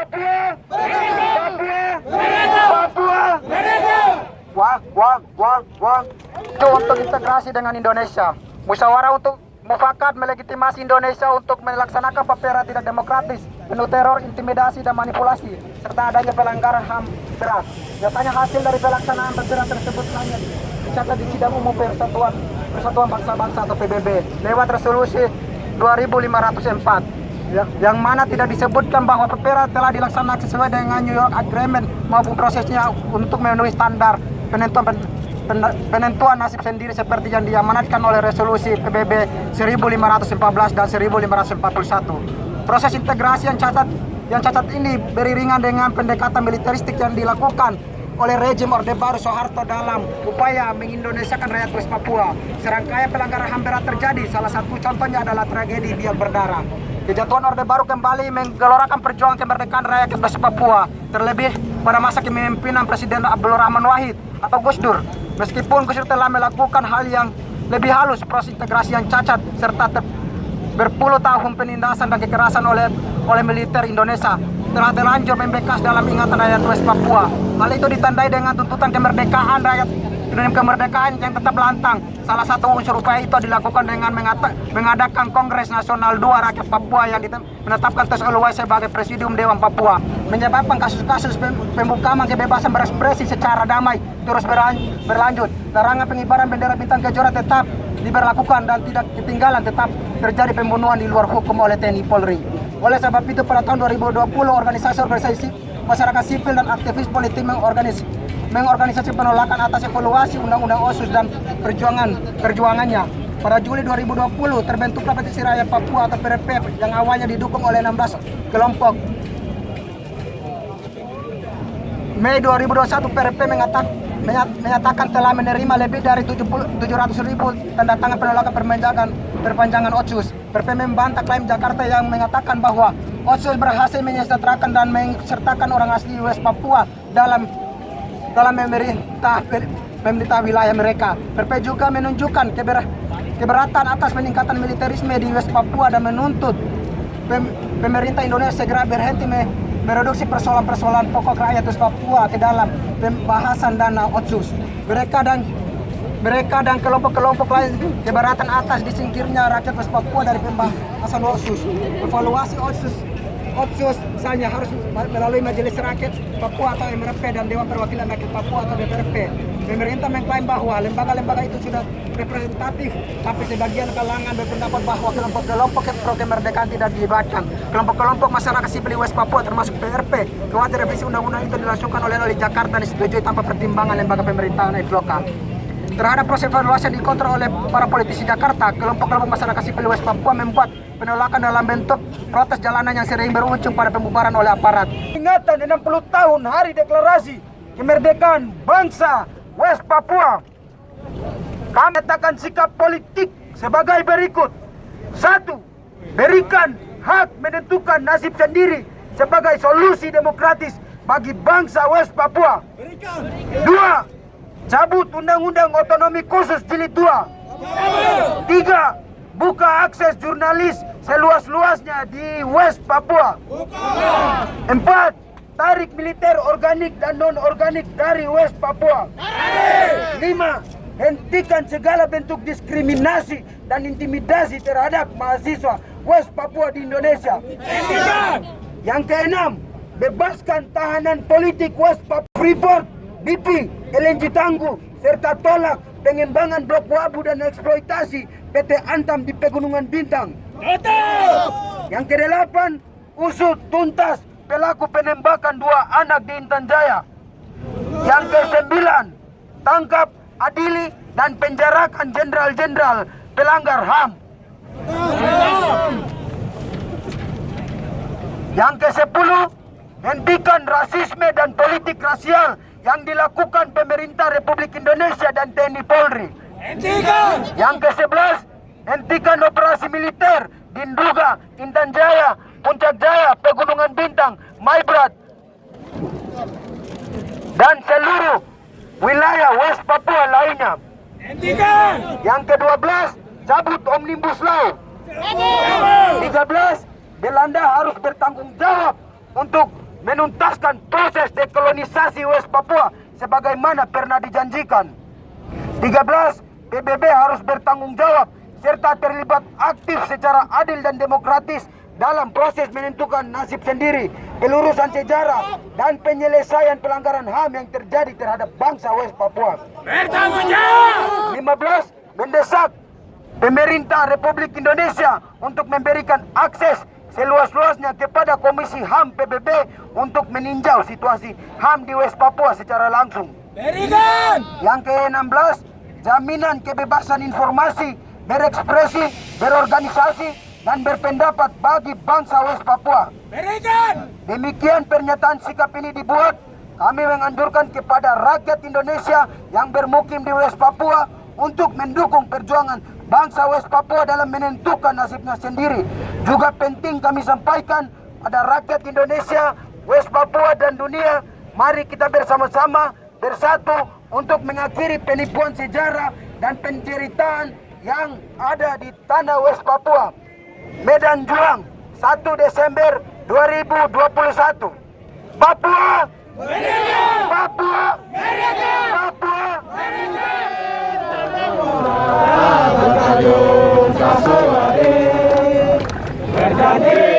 Papua! Papua! Papua! Wah, wah, wah, wah. Itu untuk integrasi dengan Indonesia. Musyawarah untuk mufakat melegitimasi Indonesia untuk melaksanakan papera tidak demokratis, penuh teror, intimidasi, dan manipulasi, serta adanya pelanggaran HAM berat. Nyatanya hasil dari pelaksanaan papera tersebut hanya dicatat di sidang umum Persatuan Persatuan Bangsa-Bangsa atau PBB lewat resolusi 2504 Ya, yang mana tidak disebutkan bahwa papera telah dilaksanakan sesuai dengan New York Agreement maupun prosesnya untuk memenuhi standar penentuan pen, pen, penentuan nasib sendiri seperti yang diamanatkan oleh resolusi PBB 1514 dan 1541. Proses integrasi yang cacat yang cacat ini beriringan dengan pendekatan militeristik yang dilakukan oleh rejim Orde Baru Soeharto dalam upaya mengindonesiakan rakyat West Papua. Serangkaian pelanggaran HAM berat terjadi, salah satu contohnya adalah tragedi biak berdarah. Kejatuhan Orde Baru kembali menggelorakan perjuangan kemerdekaan rakyat West Papua, terlebih pada masa kepemimpinan Presiden Abdul Rahman Wahid atau Gus Dur. Meskipun Gus Dur telah melakukan hal yang lebih halus, proses integrasi yang cacat, serta berpuluh tahun penindasan dan kekerasan oleh oleh militer Indonesia telah terlanjur membekas dalam ingatan rakyat West Papua. Hal itu ditandai dengan tuntutan kemerdekaan rakyat Indonesia kemerdekaan yang tetap lantang. Salah satu unsur upaya itu dilakukan dengan mengadakan Kongres Nasional 2 Rakyat Papua yang menetapkan Tes Oluwai sebagai Presidium Dewan Papua. Menyebabkan kasus-kasus pembukaan kebebasan berekspresi secara damai terus berlanjut. Larangan pengibaran bendera bintang kejora tetap diberlakukan dan tidak ketinggalan tetap terjadi pembunuhan di luar hukum oleh TNI Polri. Oleh sebab itu pada tahun 2020 organisasi-organisasi masyarakat sipil dan aktivis politik mengorganis, mengorganisasi penolakan atas evaluasi Undang-Undang OSUS dan perjuangan perjuangannya. Pada Juli 2020 terbentuklah Petisi Rakyat Papua atau PRP yang awalnya didukung oleh 16 kelompok. Mei 2021 PRP mengatakan menyatakan telah menerima lebih dari 70, 700 ribu tanda tangan penolakan perpanjangan perpanjangan OSUS. PP membantah klaim Jakarta yang mengatakan bahwa OSUS berhasil menyejahterakan dan mensertakan orang asli West Papua dalam dalam memerintah pemerintah wilayah mereka. PP juga menunjukkan keber, keberatan atas peningkatan militerisme di West Papua dan menuntut pem, pemerintah Indonesia segera berhenti me, mereduksi persoalan-persoalan pokok rakyat West Papua ke dalam pembahasan dana otsus. Mereka dan mereka dan kelompok-kelompok lain keberatan atas disingkirnya rakyat West Papua dari pembahasan otsus. Evaluasi otsus Otsus misalnya harus melalui Majelis Rakyat Papua atau MRP dan Dewan Perwakilan Rakyat Papua atau DPRP. Pemerintah mengklaim bahwa lembaga-lembaga itu sudah representatif, tapi sebagian kalangan berpendapat bahwa kelompok-kelompok pro kemerdekaan tidak dilibatkan. Kelompok-kelompok masyarakat sipil West Papua termasuk PRP, khawatir revisi undang-undang itu dilangsungkan oleh oleh Jakarta disetujui tanpa pertimbangan lembaga pemerintahan lokal. Terhadap proses evaluasi yang dikontrol oleh para politisi Jakarta, kelompok-kelompok masyarakat sipil West Papua membuat penolakan dalam bentuk protes jalanan yang sering berujung pada pembubaran oleh aparat. Ingatan 60 tahun hari deklarasi kemerdekaan bangsa West Papua. Kami katakan sikap politik sebagai berikut. Satu, berikan hak menentukan nasib sendiri sebagai solusi demokratis bagi bangsa West Papua. Dua, cabut undang-undang otonomi khusus jilid 2. Tiga, buka akses jurnalis seluas-luasnya di West Papua. Empat, tarik militer organik dan non-organik dari West Papua. Lima, hentikan segala bentuk diskriminasi dan intimidasi terhadap mahasiswa West Papua di Indonesia. Yang keenam, bebaskan tahanan politik West Papua Freeport, BP, LNG Tangguh, serta tolak pengembangan blok wabu dan eksploitasi PT Antam di Pegunungan Bintang. Yang kedelapan, usut tuntas pelaku penembakan dua anak di Intan Jaya. Yang kesembilan, tangkap, adili, dan penjarakan jenderal-jenderal pelanggar HAM. Yang ke sepuluh, hentikan rasisme dan politik rasial yang dilakukan pemerintah Republik Indonesia dan TNI Polri. Hentikan! Yang ke sebelas, hentikan operasi militer di Nduga, Intan Jaya, Puncak Jaya, Pegunungan Bintang, Maibrat, dan seluruh wilayah West Papua lainnya. Hentikan! Yang ke-12, cabut Omnibus Law. 13, Belanda harus bertanggung jawab untuk menuntaskan proses dekolonisasi West Papua sebagaimana pernah dijanjikan. 13. PBB harus bertanggung jawab serta terlibat aktif secara adil dan demokratis dalam proses menentukan nasib sendiri, pelurusan sejarah, dan penyelesaian pelanggaran HAM yang terjadi terhadap bangsa West Papua. Bertanggung jawab! 15. Mendesak pemerintah Republik Indonesia untuk memberikan akses seluas-luasnya kepada Komisi HAM PBB untuk meninjau situasi HAM di West Papua secara langsung. Berikan! Yang ke-16, jaminan kebebasan informasi, berekspresi, berorganisasi, dan berpendapat bagi bangsa West Papua. Berikan! Demikian pernyataan sikap ini dibuat, kami menganjurkan kepada rakyat Indonesia yang bermukim di West Papua untuk mendukung perjuangan bangsa West Papua dalam menentukan nasibnya sendiri. Juga penting kami sampaikan pada rakyat Indonesia, West Papua dan dunia, mari kita bersama-sama bersatu untuk mengakhiri penipuan sejarah dan penceritaan yang ada di tanah West Papua. Medan Juang 1 Desember 2021 Papua! Papua! Papua Bàbá Jòkà sọ̀rọ̀ dé. Ẹ̀dá dé.